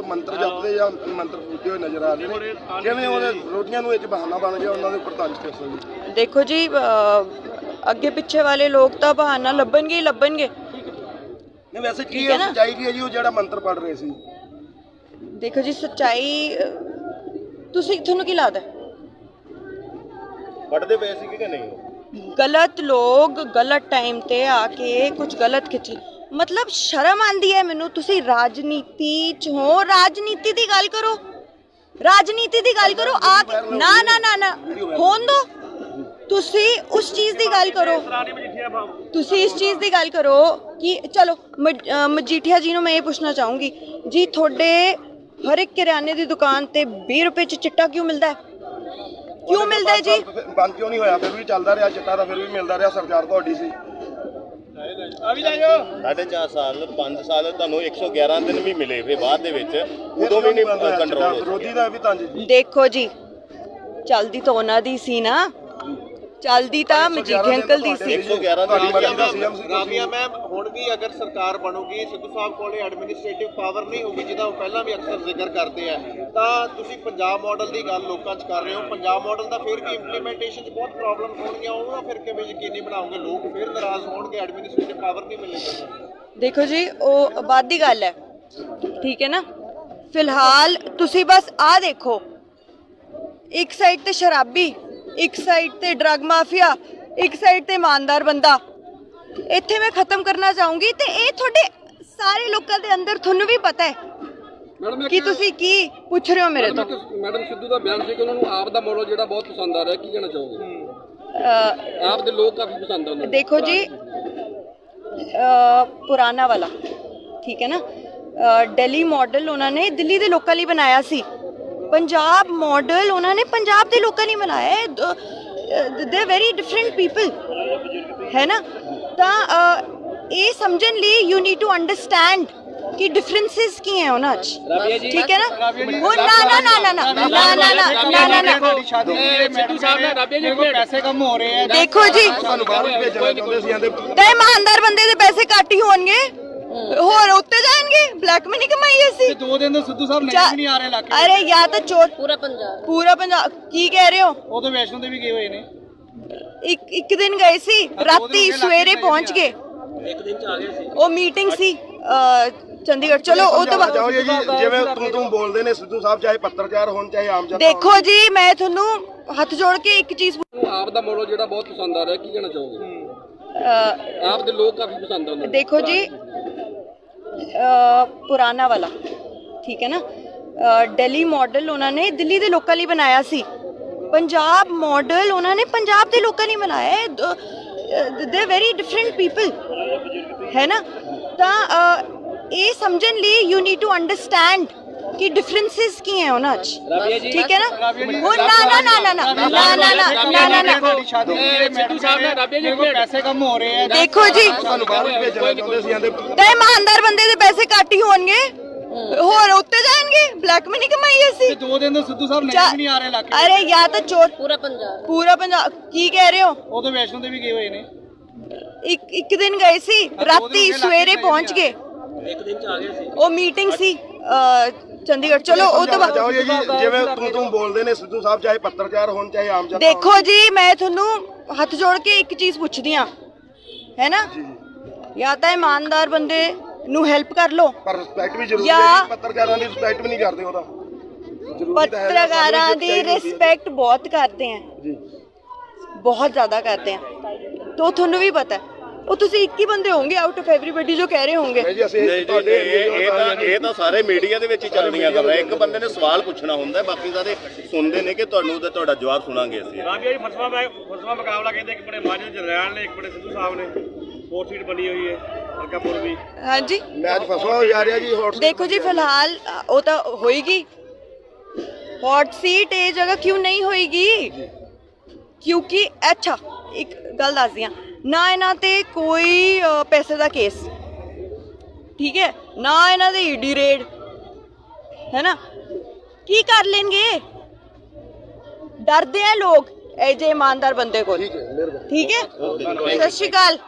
ਉਹ ਮੰਤਰ ਜਪਦੇ ਜਾਂ ਮੰਤਰ ਫੂਕਦੇ ਹੋਏ ਨਜ਼ਰ ਆ ਰਹੇ ਨੇ। ਕਿਵੇਂ ਉਹਦੇ ਰੋਟੀਆਂ ਨੂੰ ਇਹ 'ਚ ਬਹਾਨਾ ਬਣ ਗਿਆ ਉਹਨਾਂ ਦੇ ਉੱਪਰ ਤੰਜ ਕਿਸ ਜੀ ਦੇਖੋ ਜੀ ਅ, ਅੱਗੇ ਪਿੱਛੇ ਵਾਲੇ ਲੋਕ ਤਾਂ ਬਹਾਨਾ ਲੱਭਣਗੇ ਹੀ ਲੱਭਣਗੇ। ਨਹੀਂ ਵੈਸੇ ਕੀ? ਸੱਚਾਈ ਕੀ ਹੈ ਜੀ ਉਹ ਜਿਹੜਾ ਮੰਤਰ ਪੜ ਰਹੇ ਸੀ। ਦੇਖੋ ਜੀ ਸੱਚਾਈ ਤੁਸੀਂ ਤੁਹਾਨੂੰ ਕੀ ਲੱਗਦਾ? ਪੜਦੇ ਪਏ ਸੀ ਕਿ ਨਹੀਂ ਗਲਤ ਲੋਕ ਗਲਤ ਟਾਈਮ ਤੇ ਆ ਕੇ ਕੁਝ ਗਲਤ ਖਿੱਚ। ਮਤਲਬ ਸ਼ਰਮ ਆਂਦੀ ਹੈ ਮੈਨੂੰ ਤੁਸੀਂ ਰਾਜਨੀਤੀ ਚ ਹੋ ਰਾਜਨੀਤੀ ਦੀ ਗੱਲ ਕਰੋ। ਰਾਜਨੀਤੀ ਦੀ ਗੱਲ ਕਰੋ ਆ ਨਾ ਨਾ ਨਾ ਨਾ ਹੋਣ ਦੋ। ਤੁਸੀਂ ਉਸ ਚੀਜ਼ ਦੀ ਗੱਲ ਕਰੋ। ਤੁਸੀਂ ਇਸ ਚੀਜ਼ ਦੀ ਗੱਲ ਕਰੋ ਕਿ ਚਲੋ ਮਜੀਠੀਆ ਜੀ ਨੂੰ ਮੈਂ ਇਹ ਪੁੱਛਣਾ ਚਾਹੂੰਗੀ ਜੀ ਤੁਹਾਡੇ ਹਰ ਇੱਕ ਕਿਰਿਆਨੇ ਦੀ ਦੁਕਾਨ ਤੇ 20 ਰੁਪਏ ਚ ਚਿੱਟਾ ਕਿਉਂ ਮਿਲਦਾ ਹੈ? ਕਿਉਂ ਮਿਲਦਾ ਜੀ? ਬੰਦ ਕਿਉਂ ਨਹੀਂ ਹੋਇਆ? ਫਿਰ ਵੀ ਚੱਲਦਾ ਰਿਹਾ ਚਿੱਟਾ ਤਾਂ ਫਿਰ ਵੀ ਮਿਲਦਾ ਰਿਹਾ ਸਰਕਾਰ ਤੁਹਾਡੀ ਸੀ। ਸਾਢੇ ਚਾਰ ਸਾਲ 5 ਸਾਲ ਤੁਹਾਨੂੰ 111 ਦਿਨ ਵੀ ਮਿਲੇ ਫਿਰ ਬਾਅਦ ਦੇ ਵਿੱਚ। ਉਦੋਂ ਵੀ ਨਹੀਂ ਕੰਟਰੋਲ ਵਿਰੋਧੀ ਦਾ ਵੀ ਤੰਜ ਜੀ। ਦੇਖੋ ਜੀ ਚਲਦੀ ਤਾਂ ਉਹਨਾਂ ਦੀ ਸੀ ਨਾ। ਚਲਦੀ ਤਾਂ ਮਜੀਠੇ ਅੰਕਲ ਦੀ ਸੀ। 111 ਤੁਹਾਡੀ ਦਿਨ ਮਰਜ਼ੀ ਦਾ ਸੀਐਮ ਸੀ ਰਾਬੀਆ ਮੈਮ ਹੁਣ ਵੀ ਅਗਰ ਸਰਕਾਰ ਬਣੂਗੀ ਸਿੱਧੂ ਸਾਹਿਬ ਕੋਲੇ ਐਡਮਿਨਿਸਟ੍ਰੇਟਿਵ ਪਾਵਰ ਨਹੀਂ ਹੋਊਗੀ ਜਿਹਦਾ ਉਹ ਪਹਿਲਾਂ ਵੀ ਅਕਸਰ ਜ਼ਿਕਰ ਕਰਦੇ ਆ ਤਾਂ ਤੁਸੀਂ ਪੰਜਾਬ ਮਾਡਲ ਦੀ ਗੱਲ ਲੋਕਾਂ 'ਚ ਕਰ ਰਹੇ ਹੋ। ਪੰਜਾਬ ਮਾਡਲ ਦਾ ਫਿਰ ਵੀ ਇੰਪਲੀਮੈਂਟੇਸ਼ਨ 'ਚ ਬਹੁਤ ਪ੍ਰੋਬਲਮ ਹੋਣਗੀਆਂ ਉਹਨੂੰ ਫਿਰ ਕਿਵੇਂ ਯਕੀਨੀ ਬਣਾਓਗੇ? ਲੋਕ ਫਿਰ ਨਾਰਾਜ਼ ਹੋਣਗੇ ਐਡਮਿਨਿਸਟ੍ਰੇਟਿਵ ਪਾਵਰ ਨਹੀਂ ਮਿਲੇਗੀ ਦੇਖੋ ਜੀ ਉਹ ਬਾਅਦ ਦੀ ਗੱਲ ਹੈ। ਠੀਕ ਹੈ ਨਾ? ਫਿਲਹਾਲ ਤੁਸੀਂ ਬਸ ਆ ਦੇਖੋ। ਇੱਕ ਸਾਈਡ ਤੇ ਸ਼ਰਾਬੀ ਇੱਕ ਸਾਈਡ ਤੇ ਡਰਗ ਮਾਫੀਆ ਇੱਕ ਸਾਈਡ ਤੇ ਇਮਾਨਦਾਰ ਬੰਦਾ। ਇੱਥੇ ਮੈਂ ਖਤਮ ਕਰਨਾ ਚਾਹੂੰਗੀ ਤੇ ਇਹ ਤੁਹਾਡੇ ਸਾਰੇ ਲੋਕਾਂ ਦੇ ਅੰਦਰ ਤੁਹਾਨੂੰ ਵੀ ਪਤਾ ਹੈ ਮੈਡਮ ਕਿ ਤੁਸੀਂ ਕੀ ਪੁੱਛ ਰਹੇ ਹੋ ਮੇਰੇ ਤੋਂ ਮੈਡਮ ਸਿੱਧੂ ਦਾ ਬਿਆਨ ਸੀ ਕਿ ਉਹਨਾਂ ਨੂੰ ਆਪ ਦਾ ਮਾਡਲ ਜਿਹੜਾ ਬਹੁਤ ਪਸੰਦ ਆ ਰਿਹਾ ਕੀ ਕਹਿਣਾ ਚਾਹੋਗੇ? ਆਪ ਦੇ ਲੋਕ ਕਾਫੀ ਪਸੰਦ ਆ ਉਹਨਾਂ ਨੂੰ। ਦੇਖੋ ਜੀ ਪੁਰਾਣਾ ਵਾਲਾ ਠੀਕ ਹੈ ਨਾ? ਦਿੱਲੀ ਮਾਡਲ ਉਹਨਾਂ ਨੇ ਦਿੱਲੀ ਦੇ ਲੋਕਾਂ ਲਈ ਬਣਾਇਆ ਸੀ। ਪੰਜਾਬ ਮਾਡਲ ਉਹਨਾਂ ਨੇ ਪੰਜਾਬ ਦੇ ਲੋਕਾਂ ਲਈ ਬਣਾਇਆ ਹੈ ਦੇ ਵੈਰੀ ਡਿਫਰੈਂਟ ਪੀਪਲ ਹੈ ਨਾ ਤਾਂ ਇਹ ਸਮਝਣ ਲਈ ਯੂ ਨੀਡ ਟੂ ਅੰਡਰਸਟੈਂਡ ਕਿ ਡਿਫਰੈਂਸਸ ਕੀ ਹੈ ਉਹਨਾਂ 'ਚ ਠੀਕ ਹੈ ਨਾ ਉਹ ਨਾ ਨਾ ਨਾ ਨਾ ਨਾ ਨਾ ਨਾ ਨਾ ਨਾ ਨਾ ਸਿੱਧੂ ਸਾਹਿਬ ਨੇ ਰਾਬੀਆ ਜੀ ਕੋਲ ਪੈਸੇ ਕੰਮ ਹੋ ਰਹੇ ਆ ਹੋਰ ਉੱਤੇ ਜਾਣਗੇ? ਬਲੈਕ ਮਨੀ ਕਮਾਈ ਅਸੀਂ। ਦੋ ਦਿਨ ਤੋਂ ਸਿੱਧੂ ਸਾਹਿਬ ਚਾ- ਨਹੀਂ ਆ ਰਹੇ ਇਲਾਕੇ ਅਰੇ ਜਾਂ ਤਾਂ ਚੋਰ ਪੂਰਾ ਪੰਜਾਬ। ਪੂਰਾ ਪੰਜਾਬ। ਕੀ ਕਹਿ ਰਹੇ ਹੋ? ਉਹ ਤਾਂ ਵੈਸ਼ਨੋ ਦੇ ਵੀ ਗਏ ਹੋਏ ਨੇ। ਇੱਕ ਇੱਕ ਦਿਨ ਗਏ ਸੀ। ਰਾਤੀ ਸਵੇਰੇ ਪਹੁੰਚ ਗਏ। ਇੱਕ ਦਿਨ ਚ ਆ ਗਏ ਸੀ। ਉਹ ਮੀਟਿੰਗ ਸੀ ਚੰਡੀਗੜ੍ਹ। ਚਲੋ ਉਹ ਤੋਂ ਬਾਅਦ ਜਿਵੇਂ ਤੂੰ ਤੂੰ ਬੋਲਦੇ ਨੇ ਸਿੱਧੂ ਸਾਹਿਬ ਚਾਹੇ ਪੱਤਰਕਾਰ ਹੋਣ ਚਾਹੇ ਆਮ ਜਨਤਾ ਦੇਖੋ ਜੀ ਮੈਂ ਤੁਹਾਨੂੰ ਹੱਥ ਜੋੜ ਕੇ ਇੱਕ ਚੀਜ਼ ਆਪ ਦਾ ਮਾਡਲ ਜਿਹੜਾ ਬਹੁਤ ਪਸੰਦ ਆ ਰਿਹਾ ਕੀ ਕਹਿਣਾ ਚਾਹੋਗੇ? ਆਪ ਦੇ ਲੋਕ ਕਾਫੀ ਪਸੰਦ ਆ ਉਹਨਾਂ ਨੂੰ। ਦੇਖੋ ਜੀ ਪੁਰਾਣਾ ਵਾਲਾ। ਠੀਕ ਹੈ ਨਾ? ਅ, ਦਿੱਲੀ ਮਾਡਲ ਉਹਨਾਂ ਨੇ ਦਿੱਲੀ ਦੇ ਲੋਕਾਂ ਲਈ ਬਣਾਇਆ ਸੀ। ਪੰਜਾਬ ਮਾਡਲ ਉਹਨਾਂ ਨੇ ਪੰਜਾਬ ਦੇ ਲੋਕਾਂ ਲਈ ਬਣਾਇਆ। ਹੈ ਦੇ ਵੈਰੀ ਡਿਫਰੈਂਟ ਪੀਪਲ ਹੈ ਨਾ? ਤਾਂ ਇਹ ਸਮਝਣ ਲਈ ਯੂ ਨੀਡ ਟੂ ਅੰਡਰਸਟੈਂਡ ਕਿ ਡਿਫਰੈਂਸਸ ਕੀ ਹੈ ਉਹਨਾਂ 'ਚ ਠੀਕ ਹੈ ਨਾ ਉਹ ਨਾ ਨਾ ਨਾ ਨਾ ਨਾ ਨਾ ਨਾ ਨਾ ਨਾ ਨਾ ਸਿੱਧੂ ਸਾਹਿਬ ਨੇ ਰਾਬੀਆ ਜੀ ਕੋਲ ਪੈਸੇ ਕੰਮ ਹੋ ਰਹੇ ਆ ਦੇਖੋ ਜੀ ਤੁਹਾਨੂੰ ਬਾਹਰ ਭੇਜਣਾ ਚਾਹੁੰਦੇ ਸੀ ਆਂਦੇ ਤਾਂ ਇਮਾਨਦਾਰ ਬੰਦੇ ਦੇ ਪੈਸੇ ਘੱਟ ਹੀ ਹੋਣਗੇ ਹੋਰ ਉੱਤੇ ਜਾਣਗੇ ਬਲੈਕ ਮਨੀ ਕਮਾਈ ਅਸੀਂ ਦੋ ਦਿਨ ਤੋਂ ਸਿੱਧੂ ਸਾਹਿਬ ਚਾ- ਨਹੀਂ ਆ ਰਹੇ ਇਲਾਕੇ ਅਰੇ ਜਾਂ ਤਾਂ ਚੋਰ ਪੂਰਾ ਪੰਜਾਬ ਪੂਰਾ ਪੰਜਾਬ ਕੀ ਕਹਿ ਰਹੇ ਹੋ ਉਹ ਤਾਂ ਵੈਸ਼ਨੋ ਦੇ ਵੀ ਗਏ ਹੋਏ ਨੇ ਇੱਕ ਇੱਕ ਦਿਨ ਗਏ ਸੀ ਰਾਤੀ ਸਵੇਰੇ ਪਹੁੰਚ ਗਏ ਇੱਕ ਦਿਨ ਚ ਆ ਗਏ ਸੀ ਉਹ ਮੀਟਿੰਗ ਸੀ ਚੰਡੀਗੜ੍ਹ। ਚਲੋ ਉਹ ਤੋਂ ਬਾਅਦ ਚਾਹੋ ਜੀ ਜਿਵੇਂ ਤੂੰ ਤੂੰ ਬੋਲਦੇ ਨੇ ਸਿੱਧੂ ਸਾਹਿਬ ਚਾਹੇ ਪੱਤਰਕਾਰ ਹੋਣ ਚਾਹੇ ਆਮ ਜਨਤਾ ਦੇਖੋ ਜੀ ਮੈਂ ਤੁਹਾਨੂੰ ਹੱਥ ਜੋੜ ਕੇ ਇੱਕ ਚੀਜ਼ ਪੁੱਛਦੀ ਆ ਹੈ ਨਾ? ਜਾਂ। ਤਾਂ ਇਮਾਨਦਾਰ ਬੰਦੇ ਨੂੰ ਹੈਲਪ ਕਰ ਲਓ ਪਰ ਰਿਸਪੈਕਟ ਵੀ ਜ਼ਰੂਰੀ ਹੈ ਪੱਤਰਕਾਰਾਂ ਦੀ ਰਿਸਪੈਕਟ ਵੀ ਨਹੀਂ ਕਰਦੇ ਉਹਦਾ। ਪੱਤਰਕਾਰਾਂ ਦੀ। ਰਿਸਪੈਕਟ ਬਹੁਤ ਕਰਦੇ ਆ। ਜੀ। ਬਹੁਤ ਜ਼ਿਆਦਾ ਕਰਦੇ ਆ। ਤੋ ਤੁਹਾਨੂੰ ਵੀ ਪਤਾ ਹੈ ਉਹ ਤੁਸੀਂ ਇੱਕ ਹੀ ਬੰਦੇ ਹੋਵੋਗੇ ਆਊਟ ਆਫ ਐਵਰੀਬਾਡੀ ਜੋ ਕਹਿ ਰਹੇ ਹੋਵੋਗੇ ਨਹੀਂ ਜੀ ਅਸੀਂ ਨਹੀਂ ਜੀ, ਤੁਹਾਡੇ ਇਹ ਇਹ ਤਾਂ ਇਹ ਤਾਂ ਸਾਰੇ ਮੀਡੀਆ ਦੇ ਵਿੱਚ ਹੀ ਚੱਲਣੀਆਂ ਕਰ ਇੱਕ ਬੰਦੇ ਨੇ ਸਵਾਲ ਪੁੱਛਣਾ ਹੁੰਦਾ ਹੈ, ਬਾਕੀ ਸਾਰੇ ਸੁਣਦੇ ਨੇ ਕਿ ਤੁਹਾਨੂੰ ਤੇ ਤੁਹਾਡਾ ਜਵਾਬ ਸੁਣਾਂਗੇ ਅਸੀਂ। ਰਾਬੀਆ ਜੀ ਫਸਵਾ ਮੈਂ ਫਸਵਾ ਮੁਕਾਬਲਾ ਕਹਿੰਦੇ ਇੱਕ ਬੜੇ ਮਾਝੇ ਜਰਨੈਲ ਨੇ ਇੱਕ ਬੜੇ ਸਿੱਧੂ ਸਾਹਿਬ ਨੇ। ਫੋਰ ਸੀਟ ਬਣੀ ਹੋਈ ਹੈ ਹਲਕਾ ਪੂਰਬੀ ਹਾਂਜੀ। ਮੈਚ ਫਸਵਾ ਹੋ ਜਾ ਰਿਹਾ ਜੀ ਹੌਟ ਦੇਖੋ ਜੀ ਫਿਲਹਾਲ ਉਹ ਤਾਂ ਹੋਏਗੀ। ਹੌਟ ਸੀਟ ਇਹ ਜਗ੍ਹਾ ਕਿਉਂ ਨਹੀਂ ਹੋਏਗੀ? ਕਿਉਂਕਿ ਅੱਛਾ ਇੱਕ ਗੱਲ ਦੱਸਦੀ ਹਾਂ। ਨਾ ਇਹਨਾਂ ਤੇ ਕੋਈ ਪੈਸੇ ਦਾ ਕੇਸ। ਠੀਕ ਹੈ? ਨਾ ਇਹਨਾਂ ਦੇ ਈਡੀ ਰੇਡ। ਹੈ ਨਾ? ਕੀ ਕਰ ਲੈਣਗੇ? ਡਰਦੇ ਆ ਲੋਕ ਇਹ ਜੇ ਇਮਾਨਦਾਰ ਬੰਦੇ ਕੋਲ। ਠੀਕ ਹੈ ਮਿਹਰਬਾਨੀ। ਠੀਕ ਹੈ? ਸਤਿ ਸ਼੍ਰੀ ਅਕਾਲ।